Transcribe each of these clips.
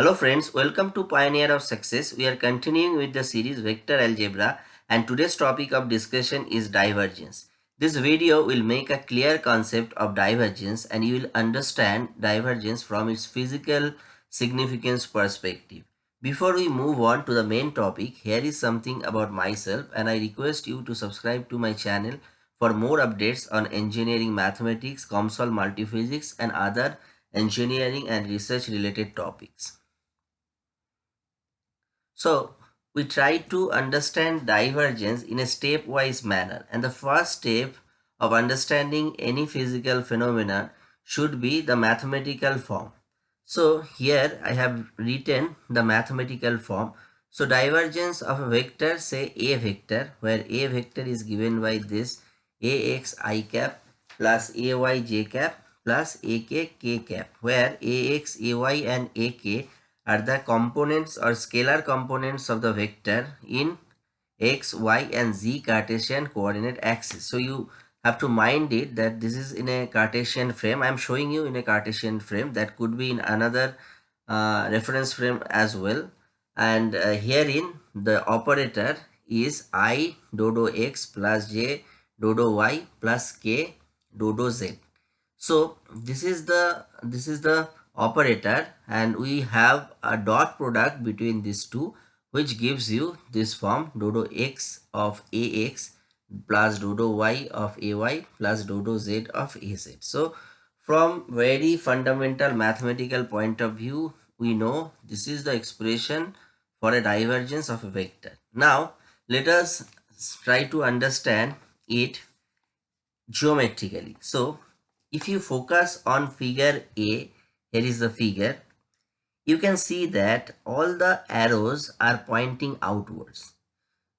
Hello friends, welcome to Pioneer of Success. We are continuing with the series Vector Algebra and today's topic of discussion is divergence. This video will make a clear concept of divergence and you will understand divergence from its physical significance perspective. Before we move on to the main topic, here is something about myself and I request you to subscribe to my channel for more updates on engineering mathematics, COMSOL multiphysics and other engineering and research related topics. So we try to understand divergence in a stepwise manner and the first step of understanding any physical phenomena should be the mathematical form. So here I have written the mathematical form. So divergence of a vector say a vector where a vector is given by this ax i cap plus ay j cap plus ak k cap where ax ay and ak are the components or scalar components of the vector in x, y and z Cartesian coordinate axis. So you have to mind it that this is in a Cartesian frame. I am showing you in a Cartesian frame that could be in another uh, reference frame as well. And uh, herein the operator is i dodo x plus j dodo y plus k dodo z. So this is the this is the operator and we have a dot product between these two which gives you this form dodo x of ax plus dodo y of ay plus dodo z of az. So from very fundamental mathematical point of view we know this is the expression for a divergence of a vector. Now let us try to understand it geometrically. So if you focus on figure A here is the figure. You can see that all the arrows are pointing outwards.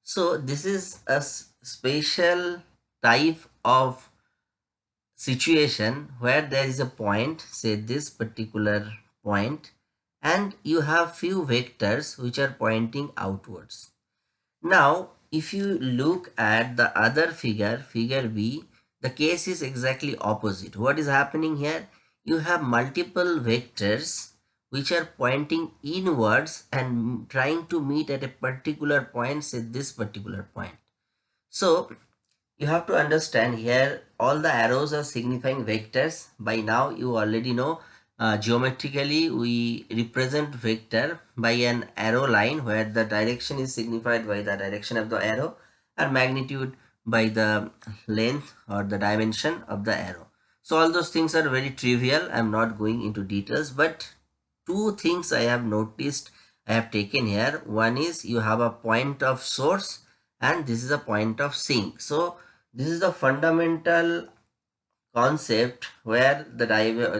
So this is a special type of situation where there is a point say this particular point and you have few vectors which are pointing outwards. Now if you look at the other figure figure b the case is exactly opposite. What is happening here you have multiple vectors which are pointing inwards and trying to meet at a particular point say this particular point. So you have to understand here all the arrows are signifying vectors. By now you already know uh, geometrically we represent vector by an arrow line where the direction is signified by the direction of the arrow and magnitude by the length or the dimension of the arrow so all those things are very trivial. I'm not going into details, but two things I have noticed I have taken here. One is you have a point of source and this is a point of sink. So this is the fundamental concept where the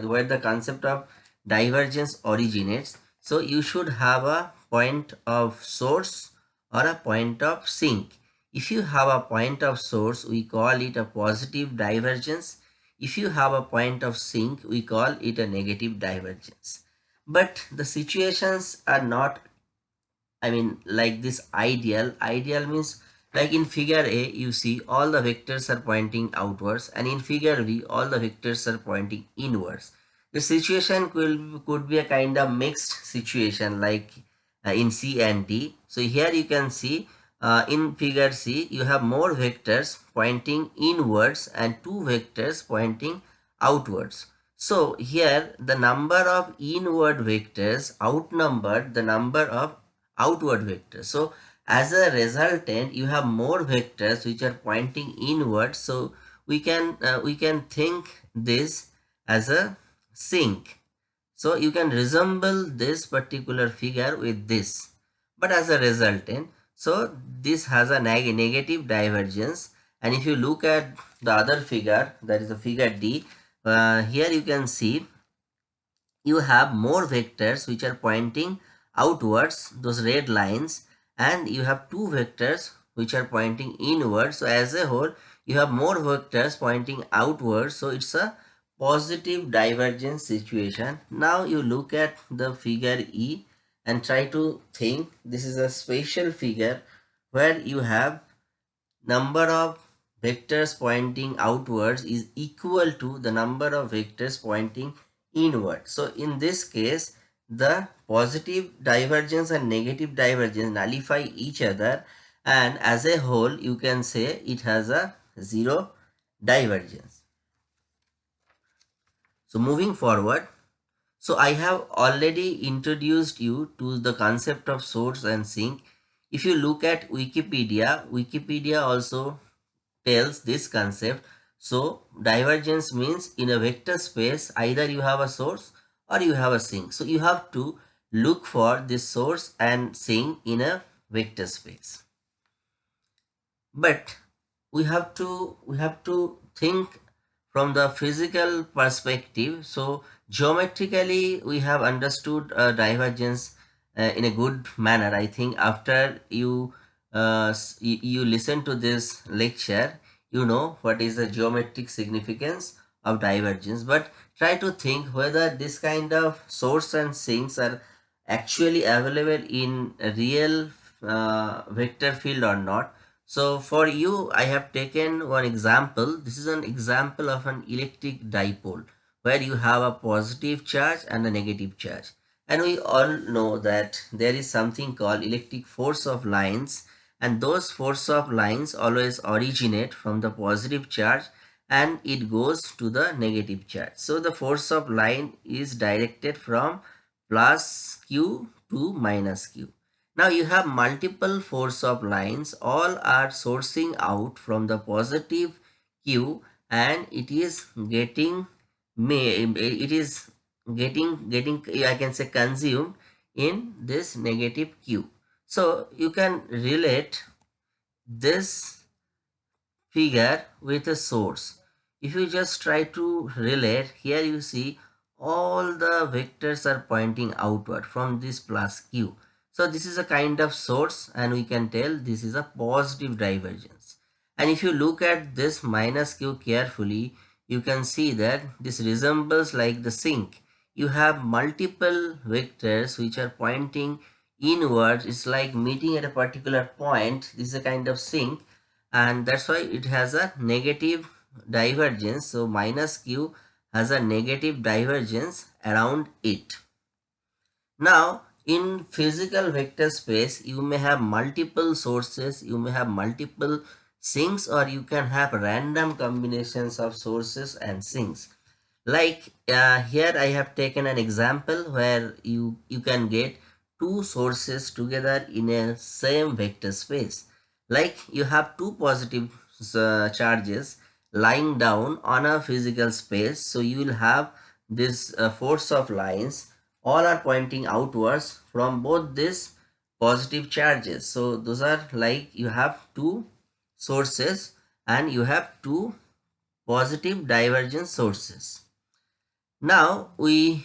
where the concept of divergence originates. So you should have a point of source or a point of sink. If you have a point of source, we call it a positive divergence if you have a point of sink, we call it a negative divergence. But the situations are not, I mean, like this ideal. Ideal means like in figure A, you see all the vectors are pointing outwards and in figure B, all the vectors are pointing inwards. The situation could, could be a kind of mixed situation like uh, in C and D. So here you can see uh, in figure C, you have more vectors pointing inwards and two vectors pointing outwards. So here the number of inward vectors outnumbered the number of outward vectors. So as a resultant, you have more vectors which are pointing inward. So we can uh, we can think this as a sink. So you can resemble this particular figure with this. But as a resultant, so this has a neg negative divergence. And if you look at the other figure that is the figure D uh, here you can see you have more vectors which are pointing outwards those red lines and you have two vectors which are pointing inwards. So as a whole you have more vectors pointing outwards. So it's a positive divergence situation. Now you look at the figure E and try to think this is a spatial figure where you have number of vectors pointing outwards is equal to the number of vectors pointing inward. So in this case, the positive divergence and negative divergence nullify each other and as a whole you can say it has a zero divergence. So moving forward, so I have already introduced you to the concept of source and sink. If you look at Wikipedia, Wikipedia also tells this concept. So divergence means in a vector space, either you have a source or you have a sink. So you have to look for this source and sink in a vector space. But we have to we have to think from the physical perspective. So geometrically we have understood uh, divergence uh, in a good manner. I think after you uh, you listen to this lecture, you know what is the geometric significance of divergence. But try to think whether this kind of source and sinks are actually available in a real uh, vector field or not. So for you, I have taken one example. This is an example of an electric dipole where you have a positive charge and a negative charge. And we all know that there is something called electric force of lines and those force of lines always originate from the positive charge and it goes to the negative charge. So the force of line is directed from plus q to minus q. Now you have multiple force of lines. All are sourcing out from the positive q and it is getting it is getting getting I can say consumed in this negative q. So you can relate this figure with a source. If you just try to relate here you see all the vectors are pointing outward from this plus q so this is a kind of source and we can tell this is a positive divergence. And if you look at this minus q carefully you can see that this resembles like the sink. You have multiple vectors which are pointing inwards. It's like meeting at a particular point. This is a kind of sink. And that's why it has a negative divergence. So minus q has a negative divergence around it. Now in physical vector space you may have multiple sources you may have multiple sinks or you can have random combinations of sources and sinks. Like uh, here i have taken an example where you you can get two sources together in a same vector space. Like you have two positive uh, charges lying down on a physical space. So you will have this uh, force of lines all are pointing outwards from both these positive charges. So those are like you have two sources and you have two positive divergence sources. Now we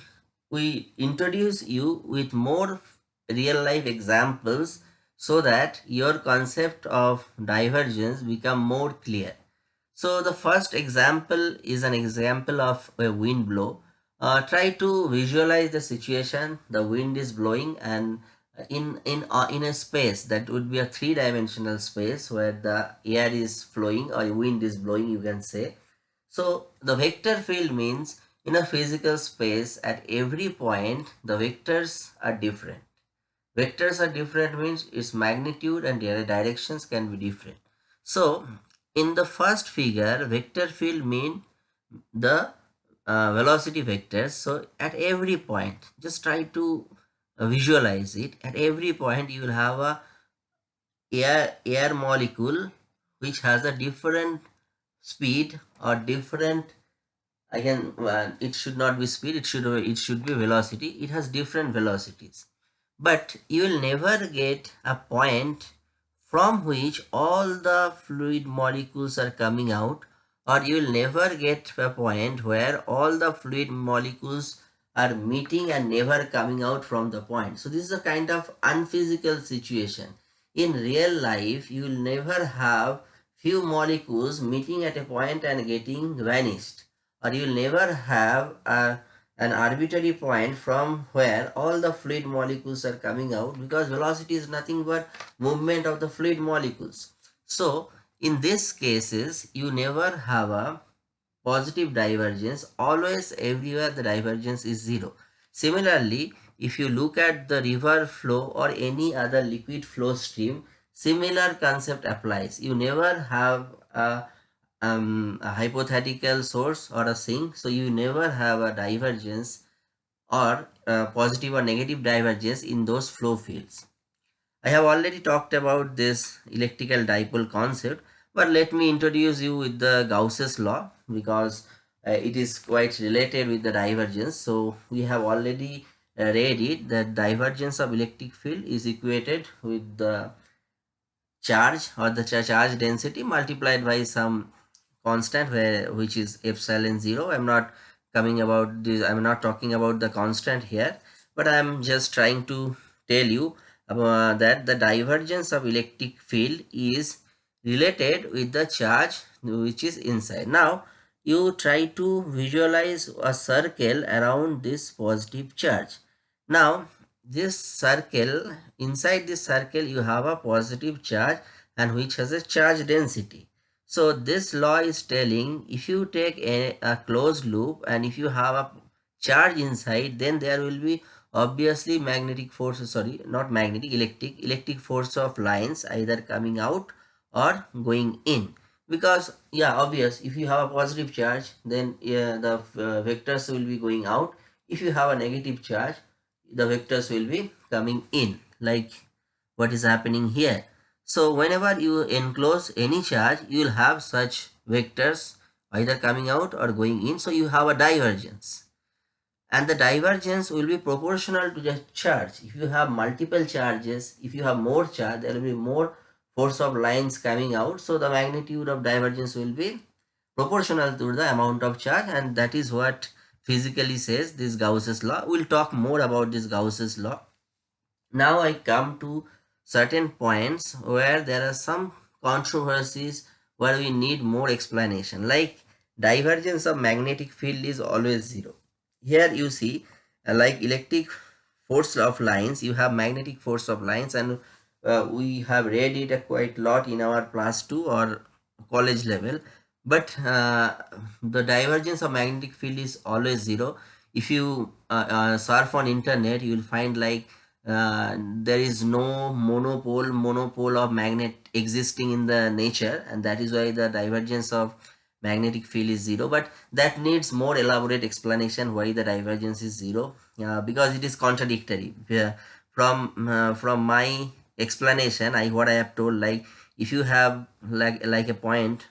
we introduce you with more real life examples so that your concept of divergence become more clear. So the first example is an example of a wind blow. Uh, try to visualize the situation. The wind is blowing and in in uh, in a space that would be a three-dimensional space where the air is flowing or wind is blowing you can say. So the vector field means in a physical space at every point the vectors are different. Vectors are different means its magnitude and their directions can be different. So in the first figure, vector field mean the uh, velocity vectors. So at every point, just try to uh, visualize it. At every point, you will have a air, air molecule which has a different speed or different again uh, it should not be speed it should it should be velocity it has different velocities but you will never get a point from which all the fluid molecules are coming out or you will never get a point where all the fluid molecules are meeting and never coming out from the point. So this is a kind of unphysical situation. In real life, you will never have few molecules meeting at a point and getting vanished. Or you will never have a an arbitrary point from where all the fluid molecules are coming out because velocity is nothing but movement of the fluid molecules. So in these cases you never have a positive divergence always everywhere the divergence is zero. Similarly if you look at the river flow or any other liquid flow stream, similar concept applies. You never have a, um, a hypothetical source or a sink, so you never have a divergence or positive or negative divergence in those flow fields. I have already talked about this electrical dipole concept, but let me introduce you with the Gauss's law because uh, it is quite related with the divergence. So we have already uh, read it that divergence of electric field is equated with the charge or the charge density multiplied by some constant where which is epsilon 0. I'm not coming about this i'm not talking about the constant here but i'm just trying to tell you uh, that the divergence of electric field is related with the charge which is inside. Now you try to visualize a circle around this positive charge. Now this circle inside this circle you have a positive charge and which has a charge density. So this law is telling if you take a, a closed loop and if you have a charge inside then there will be obviously magnetic force sorry not magnetic electric electric force of lines either coming out or going in because yeah obvious if you have a positive charge then yeah, the uh, vectors will be going out if you have a negative charge the vectors will be coming in like what is happening here so whenever you enclose any charge, you will have such vectors either coming out or going in. So you have a divergence. And the divergence will be proportional to the charge. If you have multiple charges, if you have more charge, there will be more force of lines coming out. So the magnitude of divergence will be proportional to the amount of charge and that is what physically says this Gauss's law. We'll talk more about this Gauss's law. Now I come to certain points where there are some controversies where we need more explanation like divergence of magnetic field is always zero here you see uh, like electric force of lines you have magnetic force of lines and uh, we have read it a quite lot in our class 2 or college level. But uh, the divergence of magnetic field is always zero. If you uh, uh, surf on internet you will find like uh, there is no monopole monopole of magnet existing in the nature. And that is why the divergence of magnetic field is zero but that needs more elaborate explanation why the divergence is zero uh, because it is contradictory. Uh, from uh, from my explanation i what i have told like if you have like like a point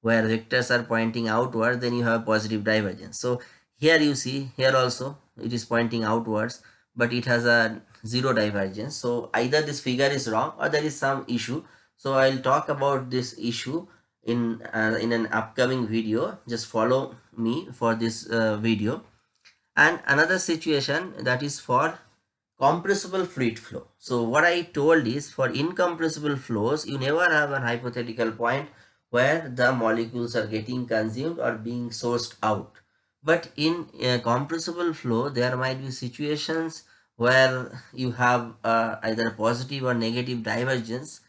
where vectors are pointing outward then you have positive divergence. So here you see here also it is pointing outwards but it has a zero divergence. So either this figure is wrong or there is some issue. So i'll talk about this issue in uh, in an upcoming video. Just follow me for this uh, video. And another situation that is for compressible fluid flow. So what i told is for incompressible flows you never have a hypothetical point where the molecules are getting consumed or being sourced out. But in a compressible flow there might be situations where you have uh, either positive or negative divergence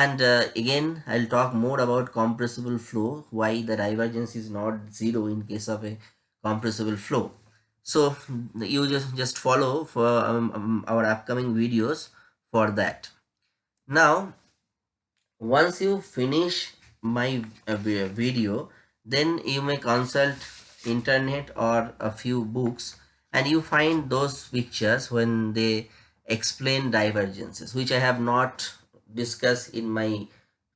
and uh, again i'll talk more about compressible flow why the divergence is not zero in case of a compressible flow. So you just just follow for um, um, our upcoming videos for that. Now once you finish my uh, video then you may consult internet or a few books and you find those pictures when they explain divergences which I have not discussed in my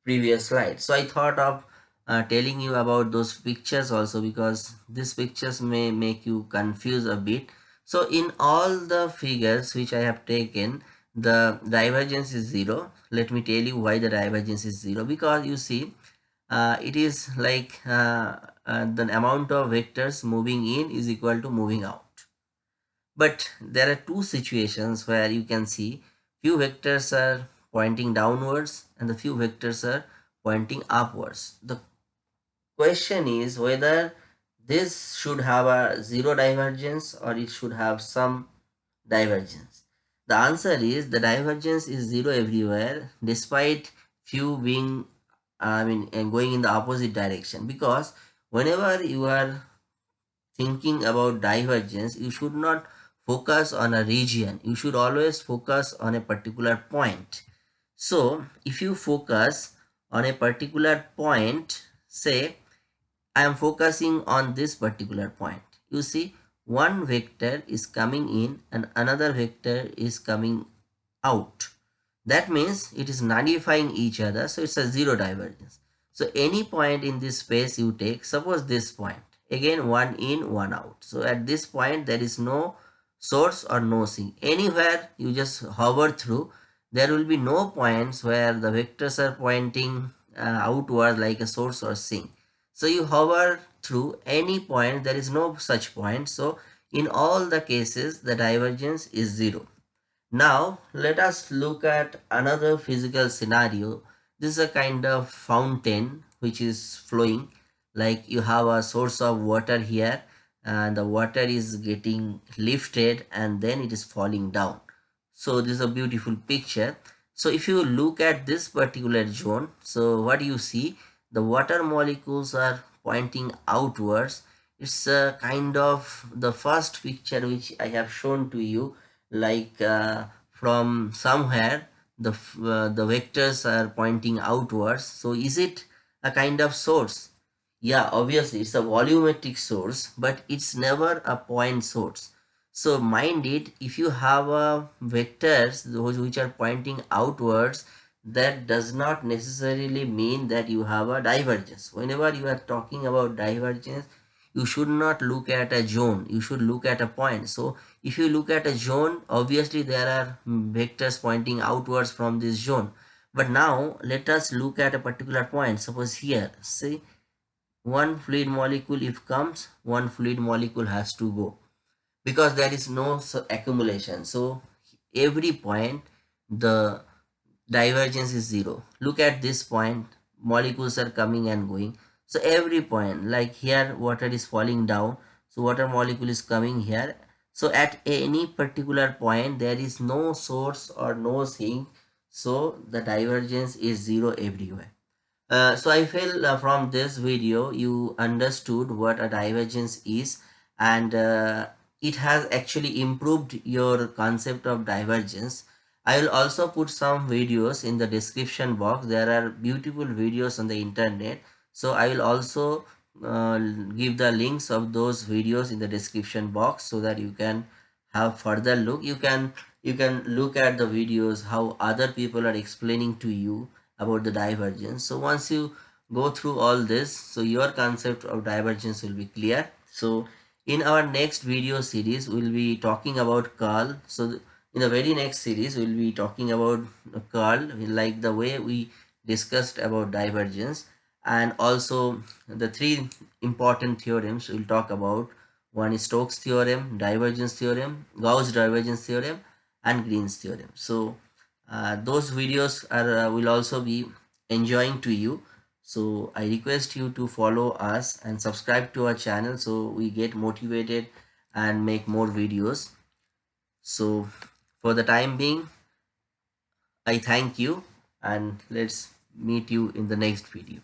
previous slide. So I thought of uh, telling you about those pictures also because these pictures may make you confuse a bit. So in all the figures which I have taken the divergence is zero. Let me tell you why the divergence is zero because you see uh, it is like uh, uh the amount of vectors moving in is equal to moving out but there are two situations where you can see few vectors are pointing downwards and the few vectors are pointing upwards the question is whether this should have a zero divergence or it should have some divergence the answer is the divergence is zero everywhere despite few being i mean going in the opposite direction because whenever you are thinking about divergence you should not focus on a region. You should always focus on a particular point. So if you focus on a particular point, say I am focusing on this particular point. You see one vector is coming in and another vector is coming out. That means it is nullifying each other. So it's a zero divergence. So any point in this space you take, suppose this point, again one in, one out. So at this point there is no source or no sink. Anywhere you just hover through, there will be no points where the vectors are pointing uh, outward like a source or sink. So you hover through any point, there is no such point. So in all the cases, the divergence is zero. Now let us look at another physical scenario. This is a kind of fountain which is flowing like you have a source of water here and the water is getting lifted and then it is falling down. So this is a beautiful picture. So if you look at this particular zone, so what you see, the water molecules are pointing outwards. It's a kind of the first picture which I have shown to you like uh, from somewhere the uh, the vectors are pointing outwards so is it a kind of source yeah obviously it's a volumetric source but it's never a point source so mind it if you have a vectors those which are pointing outwards that does not necessarily mean that you have a divergence. Whenever you are talking about divergence you should not look at a zone. You should look at a point. So if you look at a zone obviously there are vectors pointing outwards from this zone. But now let us look at a particular point. Suppose here see one fluid molecule if comes one fluid molecule has to go because there is no accumulation. So every point the divergence is zero. Look at this point molecules are coming and going. So every point like here water is falling down. So water molecule is coming here. So at any particular point there is no source or no sink so the divergence is zero everywhere. Uh, so i feel uh, from this video you understood what a divergence is. And uh, it has actually improved your concept of divergence. I will also put some videos in the description box. There are beautiful videos on the internet. So i will also uh, give the links of those videos in the description box so that you can have further look. You can you can look at the videos how other people are explaining to you about the divergence. So once you go through all this so your concept of divergence will be clear. So in our next video series we'll be talking about curl so in the very next series we'll be talking about curl like the way we discussed about divergence and also the three important theorems we'll talk about one is Stokes theorem, divergence theorem, Gauss divergence theorem and Green's theorem. So uh, those videos are uh, will also be enjoying to you. So I request you to follow us and subscribe to our channel so we get motivated and make more videos. So for the time being, I thank you and let's meet you in the next video.